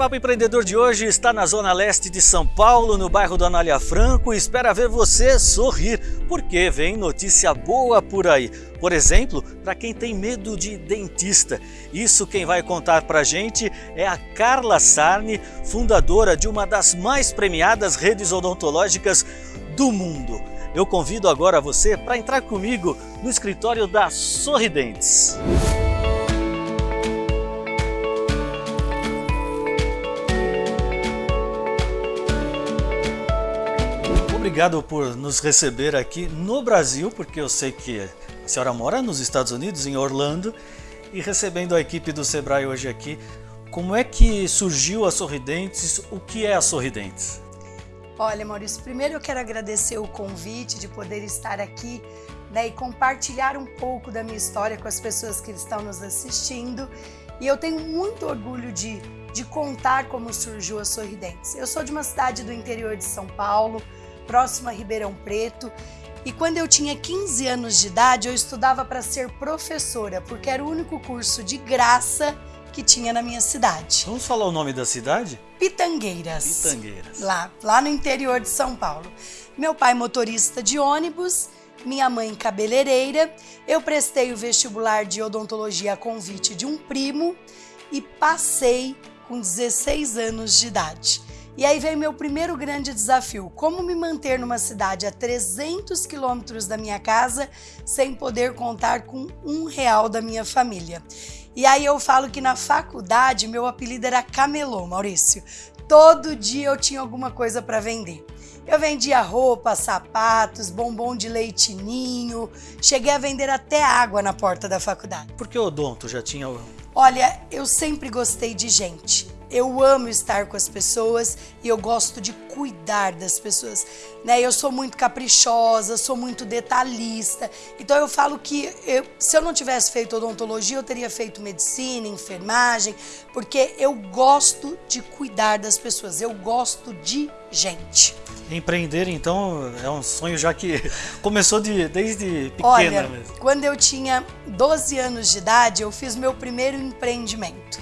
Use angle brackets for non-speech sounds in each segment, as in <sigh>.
Bate-Papo Empreendedor de hoje está na zona leste de São Paulo, no bairro do Anália Franco e espera ver você sorrir, porque vem notícia boa por aí. Por exemplo, para quem tem medo de dentista. Isso quem vai contar para a gente é a Carla Sarni, fundadora de uma das mais premiadas redes odontológicas do mundo. Eu convido agora você para entrar comigo no escritório da Sorridentes. Obrigado por nos receber aqui no Brasil, porque eu sei que a senhora mora nos Estados Unidos, em Orlando, e recebendo a equipe do Sebrae hoje aqui. Como é que surgiu a Sorridentes? O que é a Sorridentes? Olha, Maurício, primeiro eu quero agradecer o convite de poder estar aqui né, e compartilhar um pouco da minha história com as pessoas que estão nos assistindo. E eu tenho muito orgulho de, de contar como surgiu a Sorridentes. Eu sou de uma cidade do interior de São Paulo, próxima a Ribeirão Preto. E quando eu tinha 15 anos de idade, eu estudava para ser professora, porque era o único curso de graça que tinha na minha cidade. Vamos falar o nome da cidade? Pitangueiras. Pitangueiras. Lá, lá no interior de São Paulo. Meu pai motorista de ônibus, minha mãe cabeleireira. Eu prestei o vestibular de odontologia a convite de um primo e passei com 16 anos de idade. E aí veio meu primeiro grande desafio: como me manter numa cidade a 300 quilômetros da minha casa sem poder contar com um real da minha família. E aí eu falo que na faculdade meu apelido era Camelô, Maurício. Todo dia eu tinha alguma coisa para vender. Eu vendia roupa, sapatos, bombom de leitinho, cheguei a vender até água na porta da faculdade. Por que o odonto já tinha... Olha, eu sempre gostei de gente eu amo estar com as pessoas e eu gosto de cuidar das pessoas, né? Eu sou muito caprichosa, sou muito detalhista. Então eu falo que eu, se eu não tivesse feito odontologia, eu teria feito medicina, enfermagem, porque eu gosto de cuidar das pessoas. Eu gosto de gente. Empreender, então, é um sonho já que <laughs> começou de, desde pequena Olha, mesmo. Quando eu tinha 12 anos de idade, eu fiz meu primeiro empreendimento.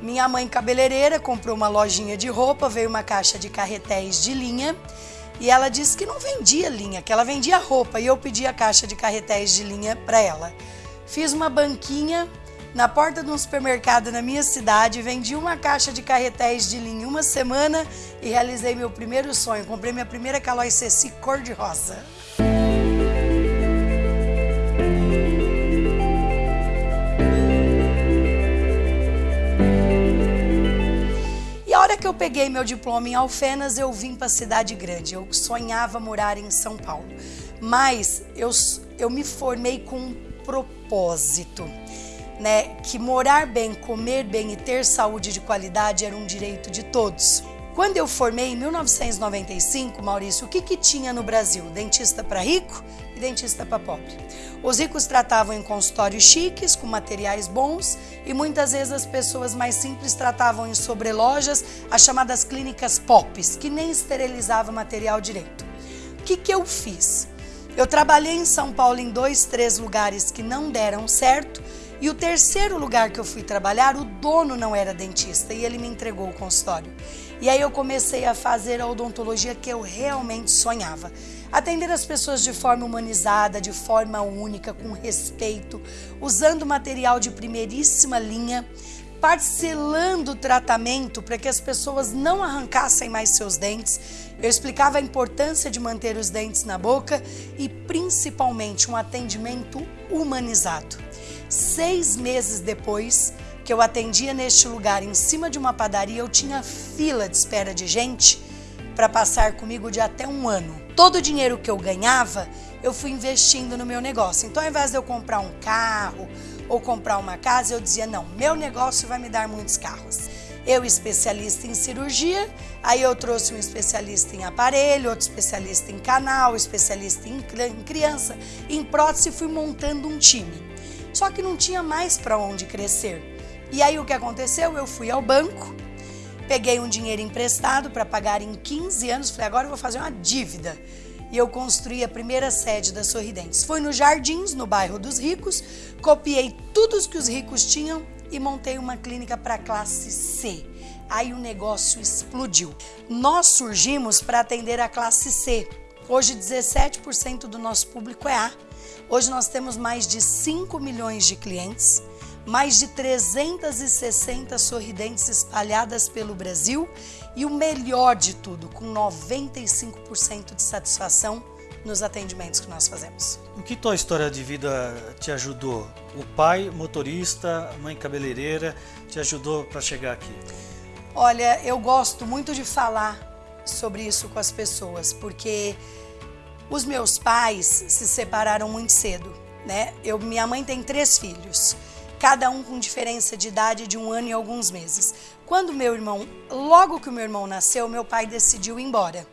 Minha mãe cabeleireira comprou uma lojinha de roupa, veio uma caixa de carretéis de linha e ela disse que não vendia linha, que ela vendia roupa e eu pedi a caixa de carretéis de linha para ela. Fiz uma banquinha na porta de um supermercado na minha cidade, vendi uma caixa de carretéis de linha uma semana e realizei meu primeiro sonho. Comprei minha primeira Calói Ceci cor-de-rosa. Que eu peguei meu diploma em Alfenas, eu vim para a cidade grande. Eu sonhava morar em São Paulo. Mas eu, eu me formei com um propósito, né? Que morar bem, comer bem e ter saúde de qualidade era um direito de todos. Quando eu formei em 1995, Maurício, o que, que tinha no Brasil? Dentista para rico e dentista para pobre. Os ricos tratavam em consultórios chiques, com materiais bons, e muitas vezes as pessoas mais simples tratavam em sobrelojas, as chamadas clínicas POPs, que nem esterilizavam material direito. O que, que eu fiz? Eu trabalhei em São Paulo em dois, três lugares que não deram certo, e o terceiro lugar que eu fui trabalhar, o dono não era dentista e ele me entregou o consultório. E aí eu comecei a fazer a odontologia que eu realmente sonhava. Atender as pessoas de forma humanizada, de forma única, com respeito, usando material de primeiríssima linha, parcelando o tratamento para que as pessoas não arrancassem mais seus dentes. Eu explicava a importância de manter os dentes na boca e principalmente um atendimento humanizado. Seis meses depois, que eu atendia neste lugar em cima de uma padaria, eu tinha fila de espera de gente para passar comigo de até um ano. Todo o dinheiro que eu ganhava, eu fui investindo no meu negócio. Então, ao invés de eu comprar um carro ou comprar uma casa, eu dizia: não, meu negócio vai me dar muitos carros. Eu, especialista em cirurgia, aí eu trouxe um especialista em aparelho, outro especialista em canal, especialista em criança, em prótese, fui montando um time. Só que não tinha mais para onde crescer. E aí o que aconteceu? Eu fui ao banco, peguei um dinheiro emprestado para pagar em 15 anos, falei, agora eu vou fazer uma dívida. E eu construí a primeira sede da Sorridentes. Foi nos Jardins, no bairro dos ricos, copiei tudo que os ricos tinham e montei uma clínica para classe C. Aí o negócio explodiu. Nós surgimos para atender a classe C. Hoje 17% do nosso público é A. Hoje nós temos mais de 5 milhões de clientes, mais de 360 sorridentes espalhadas pelo Brasil e o melhor de tudo, com 95% de satisfação nos atendimentos que nós fazemos. O que tua história de vida te ajudou? O pai, motorista, mãe cabeleireira, te ajudou para chegar aqui? Olha, eu gosto muito de falar sobre isso com as pessoas, porque os meus pais se separaram muito cedo, né? Eu, minha mãe tem três filhos, cada um com diferença de idade de um ano e alguns meses. Quando meu irmão, logo que o meu irmão nasceu, meu pai decidiu ir embora.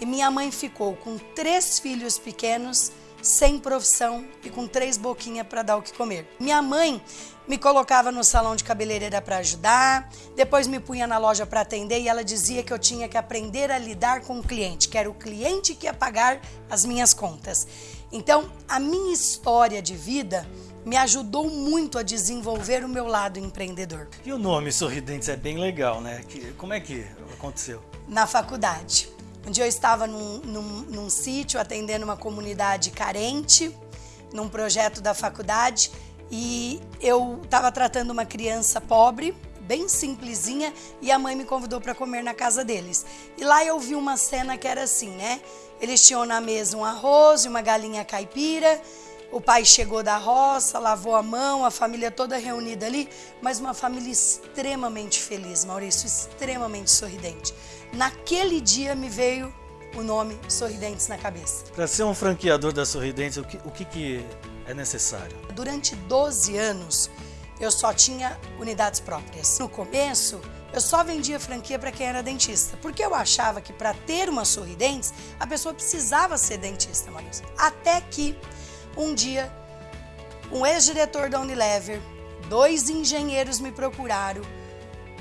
E minha mãe ficou com três filhos pequenos, sem profissão e com três boquinhas para dar o que comer. Minha mãe me colocava no salão de cabeleireira para ajudar, depois me punha na loja para atender e ela dizia que eu tinha que aprender a lidar com o cliente, que era o cliente que ia pagar as minhas contas. Então, a minha história de vida me ajudou muito a desenvolver o meu lado empreendedor. E o nome Sorridentes é bem legal, né? como é que aconteceu? Na faculdade. Um dia eu estava num, num, num sítio atendendo uma comunidade carente, num projeto da faculdade, e eu estava tratando uma criança pobre, bem simplesinha, e a mãe me convidou para comer na casa deles. E lá eu vi uma cena que era assim, né? Eles tinham na mesa um arroz e uma galinha caipira, o pai chegou da roça, lavou a mão, a família toda reunida ali, mas uma família extremamente feliz, Maurício, extremamente sorridente. Naquele dia me veio o nome Sorridentes na cabeça. Para ser um franqueador da Sorridentes, o que, o que, que é necessário? Durante 12 anos, eu só tinha unidades próprias. No começo, eu só vendia franquia para quem era dentista, porque eu achava que para ter uma Sorridentes, a pessoa precisava ser dentista, Maurício. Até que um dia, um ex-diretor da Unilever, dois engenheiros me procuraram,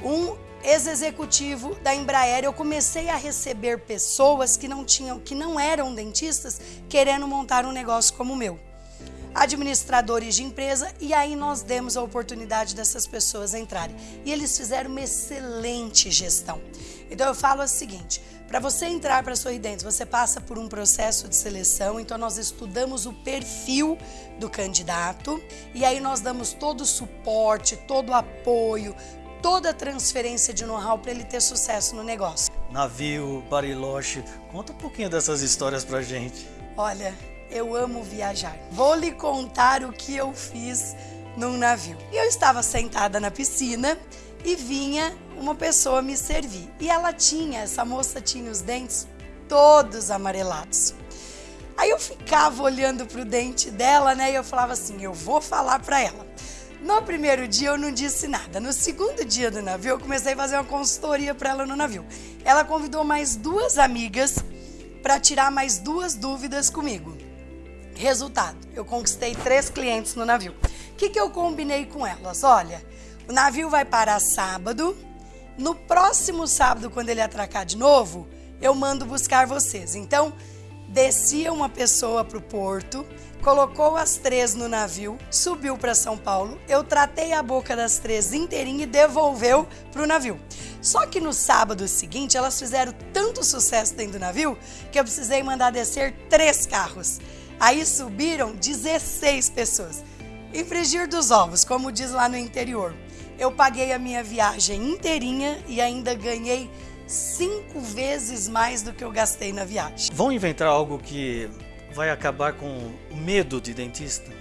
um ex-executivo da Embraer, eu comecei a receber pessoas que não tinham, que não eram dentistas, querendo montar um negócio como o meu. Administradores de empresa, e aí nós demos a oportunidade dessas pessoas entrarem. E eles fizeram uma excelente gestão. Então eu falo o seguinte: para você entrar para a Sorridentes, você passa por um processo de seleção, então nós estudamos o perfil do candidato e aí nós damos todo o suporte, todo o apoio, toda a transferência de know-how para ele ter sucesso no negócio. Navio, Bariloche, conta um pouquinho dessas histórias pra gente. Olha, eu amo viajar. Vou lhe contar o que eu fiz num navio. Eu estava sentada na piscina e vinha uma pessoa me servir. E ela tinha, essa moça tinha os dentes todos amarelados. Aí eu ficava olhando pro dente dela, né? E eu falava assim: eu vou falar para ela. No primeiro dia eu não disse nada. No segundo dia do navio, eu comecei a fazer uma consultoria para ela no navio. Ela convidou mais duas amigas para tirar mais duas dúvidas comigo. Resultado: eu conquistei três clientes no navio. O que, que eu combinei com elas? Olha, o navio vai parar sábado. No próximo sábado, quando ele atracar de novo, eu mando buscar vocês. Então, descia uma pessoa para o porto, colocou as três no navio, subiu para São Paulo. Eu tratei a boca das três inteirinha e devolveu para o navio. Só que no sábado seguinte, elas fizeram tanto sucesso dentro do navio que eu precisei mandar descer três carros. Aí subiram 16 pessoas. E frigir dos ovos, como diz lá no interior eu paguei a minha viagem inteirinha e ainda ganhei cinco vezes mais do que eu gastei na viagem. Vão inventar algo que vai acabar com o medo de dentista?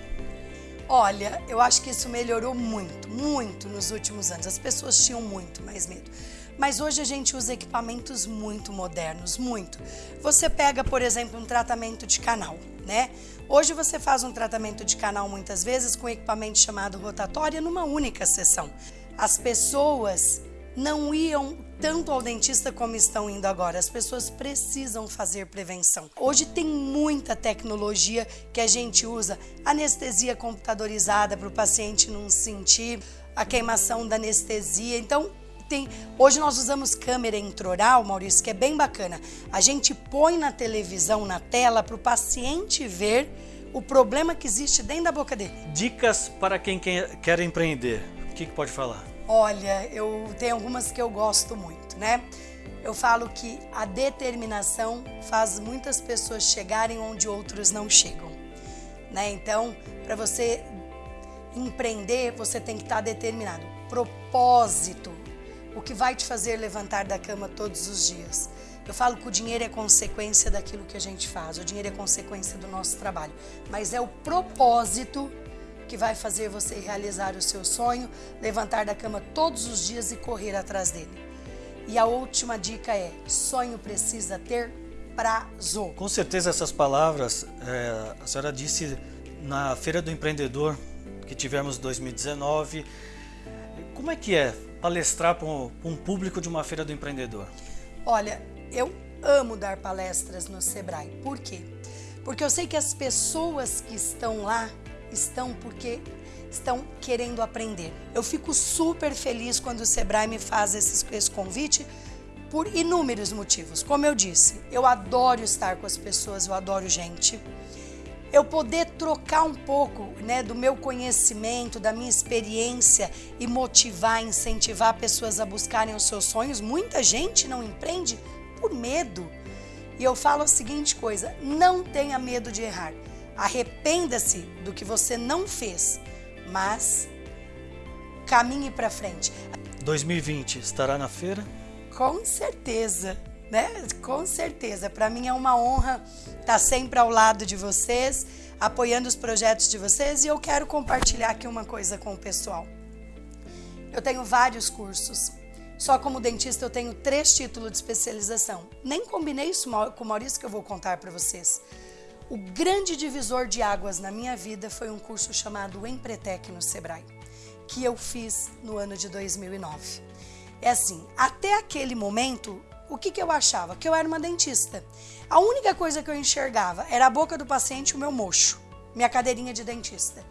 Olha, eu acho que isso melhorou muito, muito nos últimos anos. As pessoas tinham muito mais medo. Mas hoje a gente usa equipamentos muito modernos, muito. Você pega, por exemplo, um tratamento de canal, né? Hoje você faz um tratamento de canal muitas vezes com equipamento chamado rotatória numa única sessão. As pessoas não iam tanto ao dentista como estão indo agora. As pessoas precisam fazer prevenção. Hoje tem muita tecnologia que a gente usa, anestesia computadorizada para o paciente não sentir a queimação da anestesia. Então, tem. Hoje nós usamos câmera intraoral, Maurício, que é bem bacana. A gente põe na televisão, na tela, para o paciente ver o problema que existe dentro da boca dele. Dicas para quem quer empreender. O que, que pode falar? Olha, eu tenho algumas que eu gosto muito, né? Eu falo que a determinação faz muitas pessoas chegarem onde outros não chegam, né? Então, para você empreender, você tem que estar tá determinado. Propósito, o que vai te fazer levantar da cama todos os dias. Eu falo que o dinheiro é consequência daquilo que a gente faz, o dinheiro é consequência do nosso trabalho, mas é o propósito que vai fazer você realizar o seu sonho, levantar da cama todos os dias e correr atrás dele. E a última dica é: sonho precisa ter prazo. Com certeza essas palavras é, a senhora disse na Feira do Empreendedor que tivemos em 2019. Como é que é palestrar para um público de uma Feira do Empreendedor? Olha, eu amo dar palestras no Sebrae. Por quê? Porque eu sei que as pessoas que estão lá estão porque estão querendo aprender. Eu fico super feliz quando o Sebrae me faz esse, esse convite por inúmeros motivos. Como eu disse, eu adoro estar com as pessoas, eu adoro gente. Eu poder trocar um pouco né, do meu conhecimento, da minha experiência e motivar, incentivar pessoas a buscarem os seus sonhos. Muita gente não empreende por medo. E eu falo a seguinte coisa: não tenha medo de errar. Arrependa-se do que você não fez, mas caminhe para frente. 2020 estará na feira? Com certeza, né? Com certeza. Para mim é uma honra estar sempre ao lado de vocês, apoiando os projetos de vocês e eu quero compartilhar aqui uma coisa com o pessoal. Eu tenho vários cursos só como dentista eu tenho três títulos de especialização. Nem combinei isso com o Maurício que eu vou contar para vocês. O grande divisor de águas na minha vida foi um curso chamado Empretec no Sebrae, que eu fiz no ano de 2009. É assim, até aquele momento, o que, que eu achava? Que eu era uma dentista. A única coisa que eu enxergava era a boca do paciente e o meu mocho, minha cadeirinha de dentista.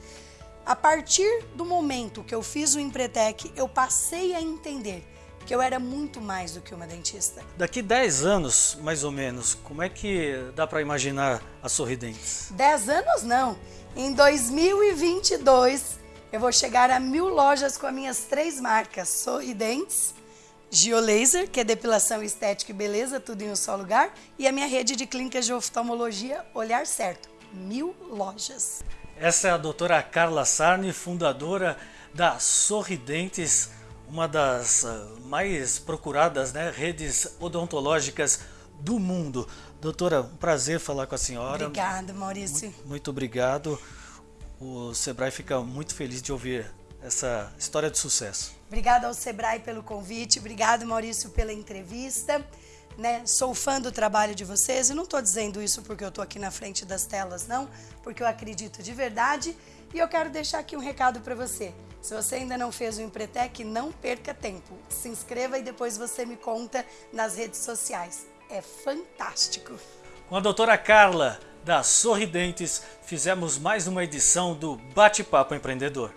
A partir do momento que eu fiz o Empretec, eu passei a entender que eu era muito mais do que uma dentista. Daqui 10 anos, mais ou menos, como é que dá para imaginar a Sorridentes? 10 anos não. Em 2022, eu vou chegar a mil lojas com as minhas três marcas: Sorridentes, Geolaser, que é depilação estética e beleza, tudo em um só lugar, e a minha rede de clínicas de oftalmologia Olhar Certo. Mil lojas. Essa é a doutora Carla Sarni, fundadora da Sorridentes uma das ah, mais procuradas né, redes odontológicas do mundo. Doutora, um prazer falar com a senhora. Obrigada, Maurício. Muito, muito obrigado. O Sebrae fica muito feliz de ouvir essa história de sucesso. Obrigada ao Sebrae pelo convite, obrigado Maurício pela entrevista. Né? Sou fã do trabalho de vocês e não estou dizendo isso porque eu estou aqui na frente das telas, não, porque eu acredito de verdade e eu quero deixar aqui um recado para você. Se você ainda não fez o Empretec, não perca tempo. Se inscreva e depois você me conta nas redes sociais. É fantástico. Com a doutora Carla, da Sorridentes, fizemos mais uma edição do Bate-Papo Empreendedor.